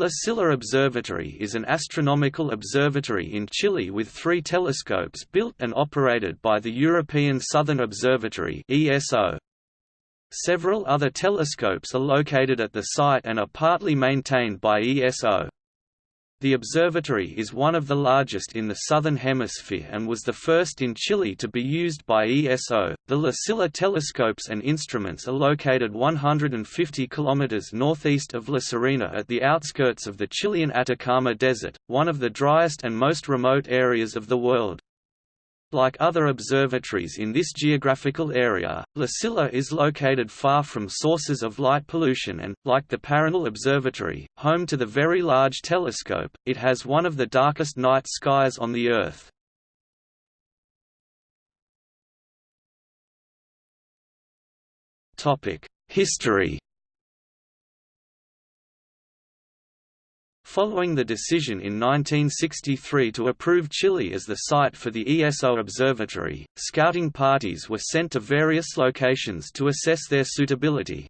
La Silla Observatory is an astronomical observatory in Chile with three telescopes built and operated by the European Southern Observatory ESO. Several other telescopes are located at the site and are partly maintained by ESO. The observatory is one of the largest in the Southern Hemisphere and was the first in Chile to be used by ESO. The La Silla telescopes and instruments are located 150 km northeast of La Serena at the outskirts of the Chilean Atacama Desert, one of the driest and most remote areas of the world. Like other observatories in this geographical area, La Silla is located far from sources of light pollution and, like the Paranal Observatory, home to the Very Large Telescope, it has one of the darkest night skies on the Earth. History Following the decision in 1963 to approve Chile as the site for the ESO Observatory, scouting parties were sent to various locations to assess their suitability.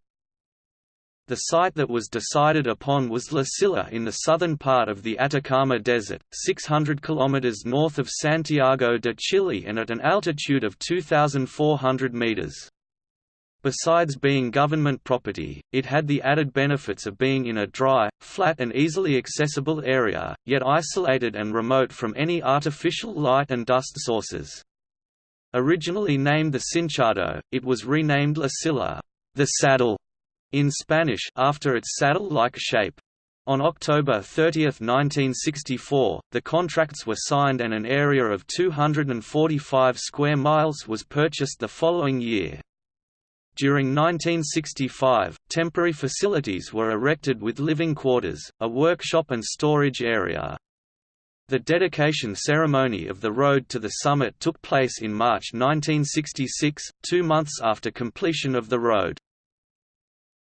The site that was decided upon was La Silla in the southern part of the Atacama Desert, 600 km north of Santiago de Chile and at an altitude of 2,400 meters. Besides being government property, it had the added benefits of being in a dry, flat and easily accessible area, yet isolated and remote from any artificial light and dust sources. Originally named the Cinchado, it was renamed La Silla the saddle", in Spanish after its saddle-like shape. On October 30, 1964, the contracts were signed and an area of 245 square miles was purchased the following year. During 1965, temporary facilities were erected with living quarters, a workshop and storage area. The dedication ceremony of the road to the summit took place in March 1966, two months after completion of the road.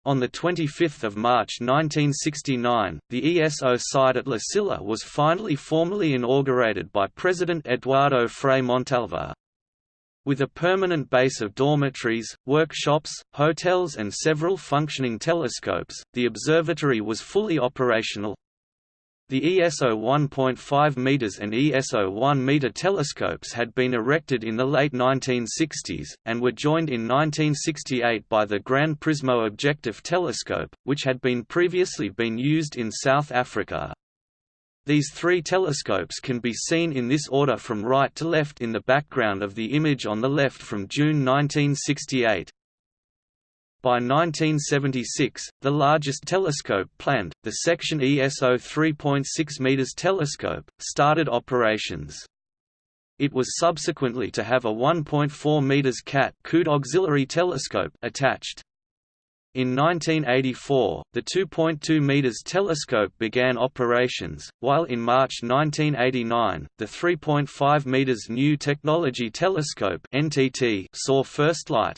On 25 March 1969, the ESO site at La Silla was finally formally inaugurated by President Eduardo Frei Montalva. With a permanent base of dormitories, workshops, hotels and several functioning telescopes, the observatory was fully operational. The ESO 1.5 meters and ESO 1 meter telescopes had been erected in the late 1960s, and were joined in 1968 by the Gran Prismo Objective Telescope, which had been previously been used in South Africa. These three telescopes can be seen in this order from right to left in the background of the image on the left from June 1968. By 1976, the largest telescope planned, the section ESO 3.6 m telescope, started operations. It was subsequently to have a 1.4 m CAT auxiliary telescope attached. In 1984, the 2.2 meters telescope began operations, while in March 1989, the 3.5 meters New Technology Telescope (NTT) saw first light.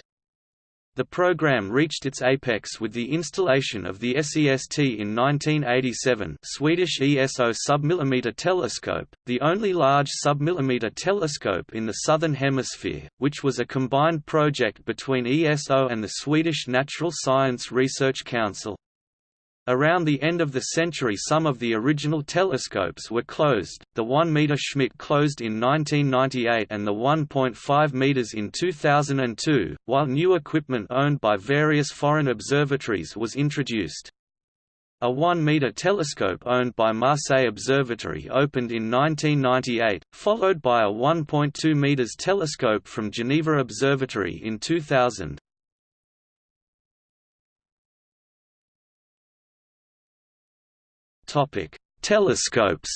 The program reached its apex with the installation of the SEST in 1987 Swedish ESO submillimeter telescope, the only large submillimeter telescope in the Southern Hemisphere, which was a combined project between ESO and the Swedish Natural Science Research Council. Around the end of the century some of the original telescopes were closed, the 1 meter Schmidt closed in 1998 and the 1.5 meters in 2002, while new equipment owned by various foreign observatories was introduced. A 1 meter telescope owned by Marseille Observatory opened in 1998, followed by a 1.2 meters telescope from Geneva Observatory in 2000. Topic: Telescopes.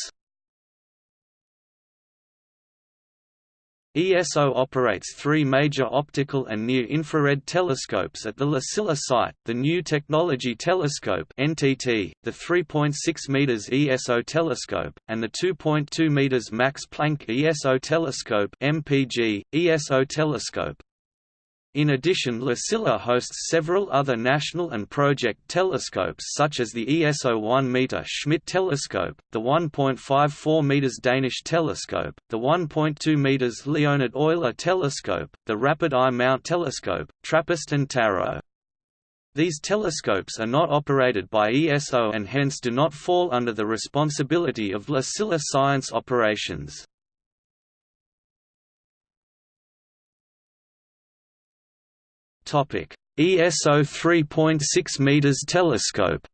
ESO operates three major optical and near-infrared telescopes at the La Silla site, the New Technology Telescope NTT, the 3.6 meters ESO telescope, and the 2.2 meters Max Planck ESO telescope MPG, ESO telescope. In addition La Silla hosts several other national and project telescopes such as the ESO 1-meter Schmidt telescope, the 1.54 meters Danish telescope, the 1.2 meters Leonhard Euler telescope, the Rapid Eye Mount telescope, TRAPPIST and TAROT. These telescopes are not operated by ESO and hence do not fall under the responsibility of La Silla Science Operations. ESO 3.6 meters telescope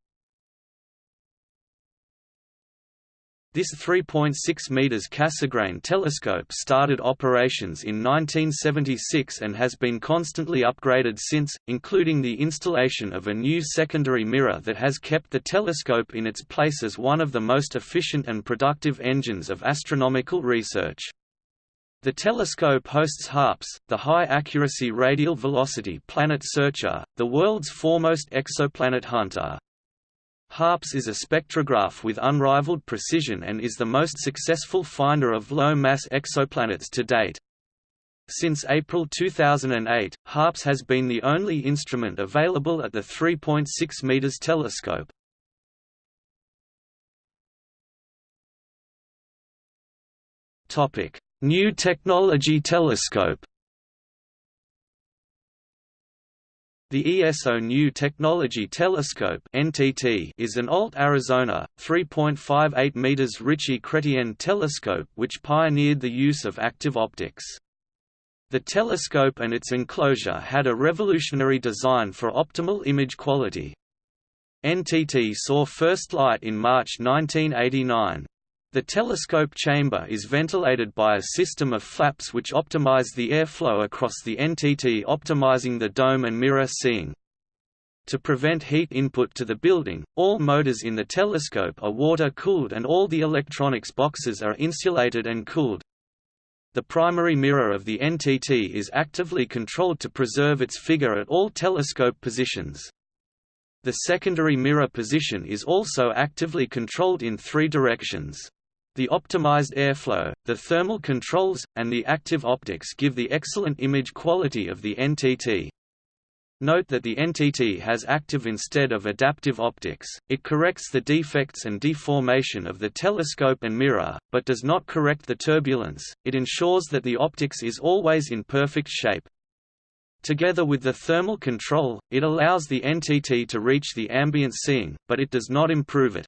This 3.6 meters Cassegrain telescope started operations in 1976 and has been constantly upgraded since, including the installation of a new secondary mirror that has kept the telescope in its place as one of the most efficient and productive engines of astronomical research. The telescope hosts HARPS, the High-Accuracy Radial Velocity Planet Searcher, the world's foremost exoplanet hunter. HARPS is a spectrograph with unrivaled precision and is the most successful finder of low-mass exoplanets to date. Since April 2008, HARPS has been the only instrument available at the 3.6 m telescope. New Technology Telescope The ESO New Technology Telescope (NTT) is an Alt-Azimuth 3.58 meters Ritchey-Chrétien telescope which pioneered the use of active optics. The telescope and its enclosure had a revolutionary design for optimal image quality. NTT saw first light in March 1989. The telescope chamber is ventilated by a system of flaps which optimize the airflow across the NTT optimizing the dome and mirror seeing. To prevent heat input to the building, all motors in the telescope are water-cooled and all the electronics boxes are insulated and cooled. The primary mirror of the NTT is actively controlled to preserve its figure at all telescope positions. The secondary mirror position is also actively controlled in three directions. The optimized airflow, the thermal controls, and the active optics give the excellent image quality of the NTT. Note that the NTT has active instead of adaptive optics, it corrects the defects and deformation of the telescope and mirror, but does not correct the turbulence, it ensures that the optics is always in perfect shape. Together with the thermal control, it allows the NTT to reach the ambient seeing, but it does not improve it.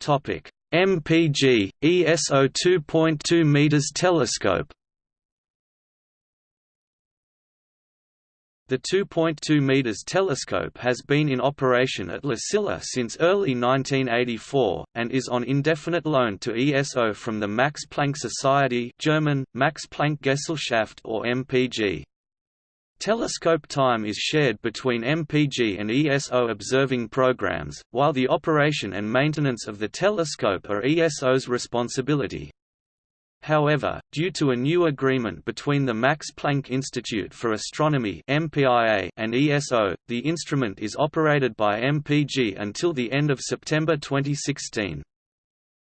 Topic: MPG ESO 2.2 meters telescope. The 2.2 meters telescope has been in operation at La Silla since early 1984 and is on indefinite loan to ESO from the Max Planck Society, German Max Planck Gesellschaft or MPG. Telescope time is shared between MPG and ESO observing programs, while the operation and maintenance of the telescope are ESO's responsibility. However, due to a new agreement between the Max Planck Institute for Astronomy and ESO, the instrument is operated by MPG until the end of September 2016.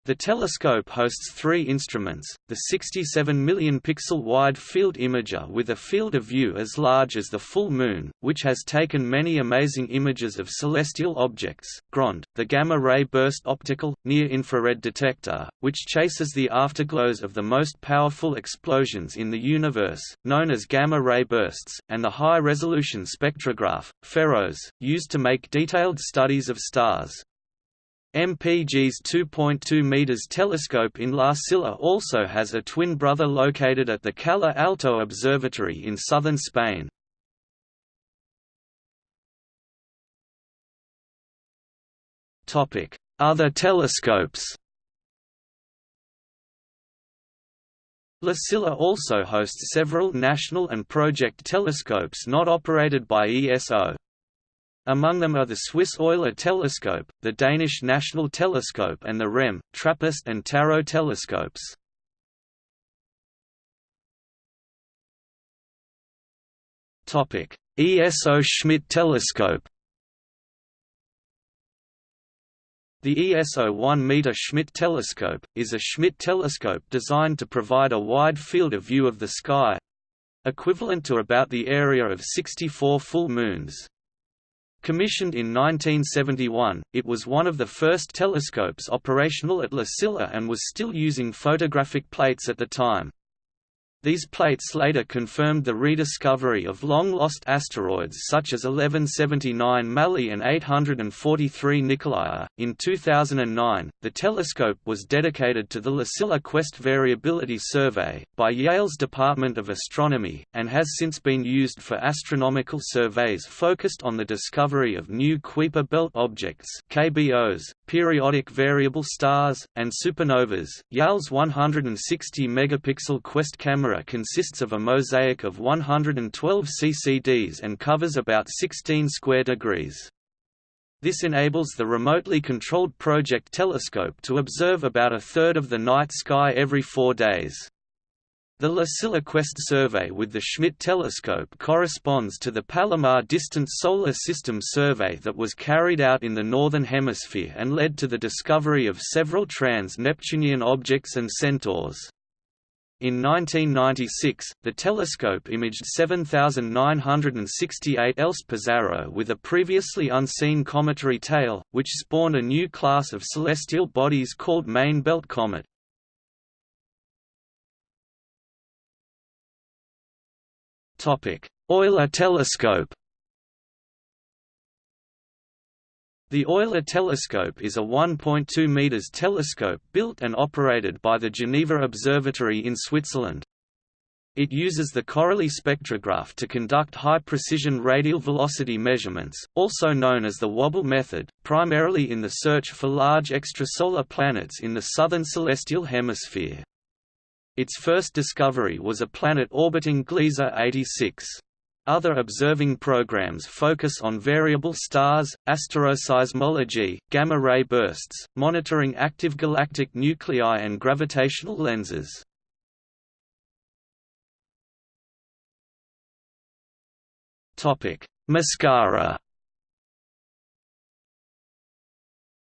The telescope hosts three instruments, the 67 million pixel wide field imager with a field of view as large as the full moon, which has taken many amazing images of celestial objects, GROND, the gamma-ray burst optical, near-infrared detector, which chases the afterglows of the most powerful explosions in the universe, known as gamma-ray bursts, and the high-resolution spectrograph, FEROS, used to make detailed studies of stars. MPG's 2.2 meters telescope in La Silla also has a twin brother located at the Calar Alto Observatory in southern Spain. Other telescopes. La Silla also hosts several national and project telescopes not operated by ESO. Among them are the Swiss Euler telescope, the Danish National Telescope and the REM, TRAPPIST and Tarot telescopes. ESO Schmidt telescope The ESO 1-meter Schmidt telescope, is a Schmidt telescope designed to provide a wide field of view of the sky—equivalent to about the area of 64 full moons. Commissioned in 1971, it was one of the first telescopes operational at La Silla and was still using photographic plates at the time. These plates later confirmed the rediscovery of long-lost asteroids such as 1179 Mally and 843 Nicolai. In 2009, the telescope was dedicated to the La Silla Quest Variability Survey by Yale's Department of Astronomy, and has since been used for astronomical surveys focused on the discovery of new Kuiper belt objects (KBOs), periodic variable stars, and supernovas. Yale's 160 megapixel Quest camera camera consists of a mosaic of 112 CCDs and covers about 16 square degrees. This enables the remotely controlled Project Telescope to observe about a third of the night sky every four days. The La Silla Quest survey with the Schmidt telescope corresponds to the Palomar Distant Solar System survey that was carried out in the Northern Hemisphere and led to the discovery of several trans-Neptunian objects and centaurs. In 1996, the telescope imaged 7968 ELST Pizarro with a previously unseen cometary tail, which spawned a new class of celestial bodies called main belt comet. Euler telescope The Euler telescope is a 1.2 meters telescope built and operated by the Geneva Observatory in Switzerland. It uses the CORALIE spectrograph to conduct high-precision radial velocity measurements, also known as the Wobble method, primarily in the search for large extrasolar planets in the southern celestial hemisphere. Its first discovery was a planet orbiting Gliese 86. Other observing programs focus on variable stars, asteroseismology, gamma-ray bursts, monitoring active galactic nuclei and gravitational lenses. Mascara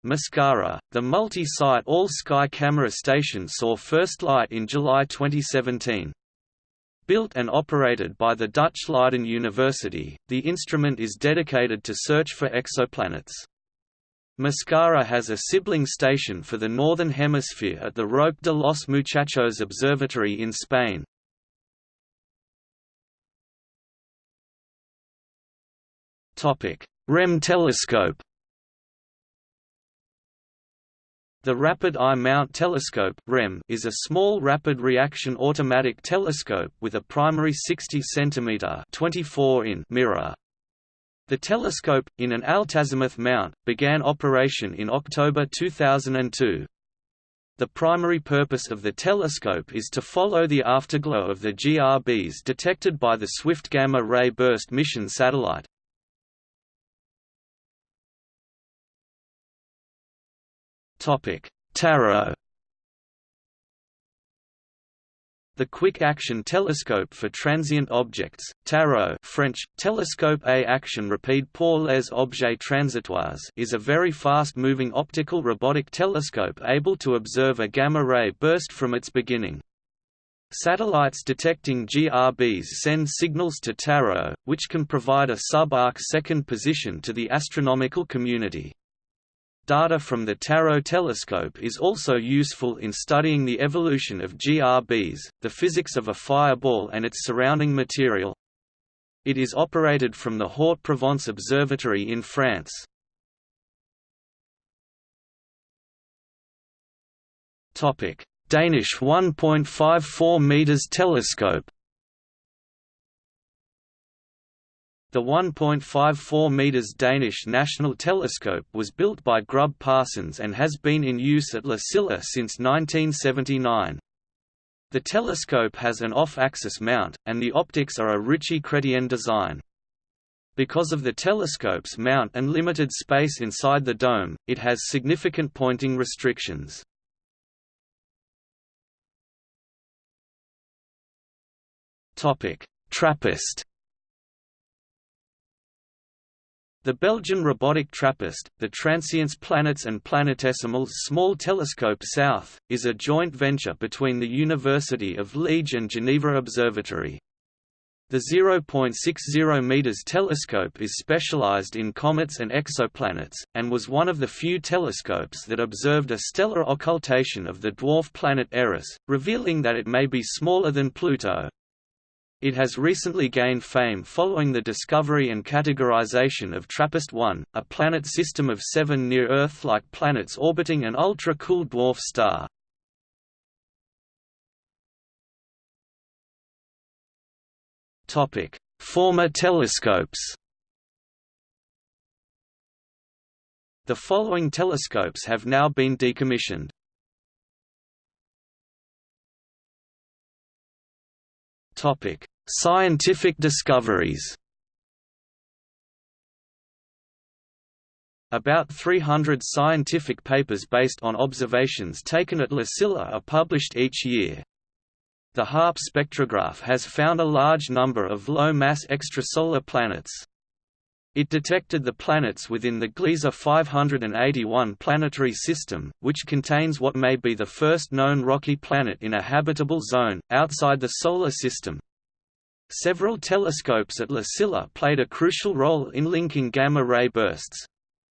Mascara, the multi-site all-sky camera station saw first light in July 2017. Built and operated by the Dutch Leiden University, the instrument is dedicated to search for exoplanets. Mascara has a sibling station for the Northern Hemisphere at the Roque de los Muchachos Observatory in Spain. REM telescope The Rapid Eye Mount Telescope is a small rapid reaction automatic telescope with a primary 60 cm 24 in mirror. The telescope, in an altazimuth mount, began operation in October 2002. The primary purpose of the telescope is to follow the afterglow of the GRBs detected by the Swift Gamma Ray Burst mission satellite, Tarot The Quick Action Telescope for Transient Objects, TAROT French, Telescope à action rapide pour les objets transitoires is a very fast-moving optical robotic telescope able to observe a gamma-ray burst from its beginning. Satellites detecting GRBs send signals to TAROT, which can provide a sub-arc second position to the astronomical community. Data from the Tarot telescope is also useful in studying the evolution of GRBs, the physics of a fireball and its surrounding material. It is operated from the Haute-Provence Observatory in France. Danish 1.54 meters telescope The 1.54 metres Danish National Telescope was built by Grubb Parsons and has been in use at La Silla since 1979. The telescope has an off-axis mount, and the optics are a Ritchey-Chrétien design. Because of the telescope's mount and limited space inside the dome, it has significant pointing restrictions. Trappist The Belgian robotic TRAPPIST, the Transients Planets and Planetesimals Small Telescope South, is a joint venture between the University of Liège and Geneva Observatory. The 0.60 meters telescope is specialized in comets and exoplanets, and was one of the few telescopes that observed a stellar occultation of the dwarf planet Eris, revealing that it may be smaller than Pluto. It has recently gained fame following the discovery and categorization of TRAPPIST-1, a planet system of seven near-Earth-like planets orbiting an ultra-cool dwarf star. Former telescopes. The following telescopes have now been decommissioned. Topic: Scientific discoveries. About 300 scientific papers based on observations taken at La Silla are published each year. The HARP spectrograph has found a large number of low-mass extrasolar planets. It detected the planets within the Gliese 581 planetary system, which contains what may be the first known rocky planet in a habitable zone, outside the Solar System. Several telescopes at La Silla played a crucial role in linking gamma-ray bursts.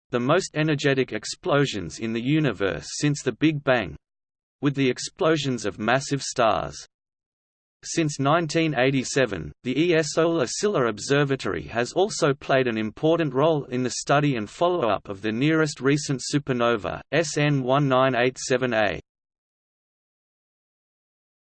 The most energetic explosions in the universe since the Big Bang—with the explosions of massive stars. Since 1987, the ESO La Silla Observatory has also played an important role in the study and follow-up of the nearest recent supernova, SN 1987A.